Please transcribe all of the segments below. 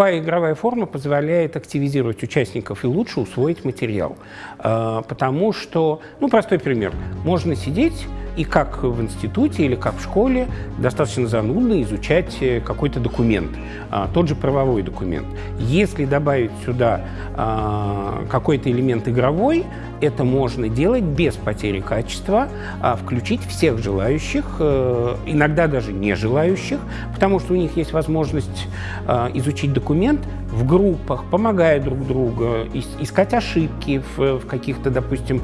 любая игровая форма позволяет активизировать участников и лучше усвоить материал. Э, потому что, ну, простой пример. Можно сидеть и как в институте или как в школе достаточно занудно изучать э, какой-то документ, а, тот же правовой документ. Если добавить сюда а, какой-то элемент игровой, это можно делать без потери качества, а включить всех желающих, э, иногда даже не желающих, потому что у них есть возможность изучить документ в группах, помогая друг другу, искать ошибки в, в каких-то, допустим,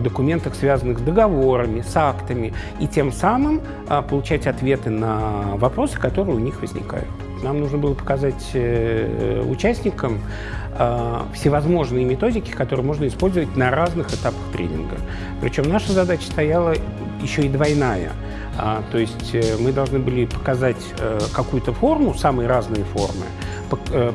документах, связанных с договорами, с актами, и тем самым а, получать ответы на вопросы, которые у них возникают. Нам нужно было показать э, участникам а, всевозможные методики, которые можно использовать на разных этапах тренинга. Причем наша задача стояла еще и двойная. А, то есть э, мы должны были показать э, какую-то форму, самые разные формы,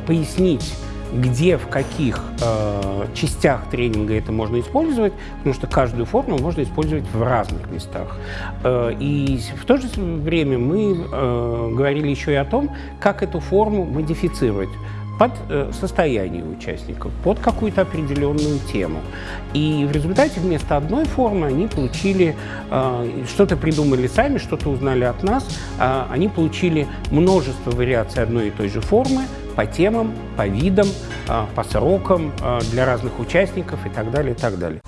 пояснить где, в каких э, частях тренинга это можно использовать, потому что каждую форму можно использовать в разных местах. Э, и в то же время мы э, говорили еще и о том, как эту форму модифицировать под э, состояние участников, под какую-то определенную тему. И в результате вместо одной формы они получили, э, что-то придумали сами, что-то узнали от нас, э, они получили множество вариаций одной и той же формы, по темам, по видам, а, по срокам а, для разных участников и так далее, и так далее.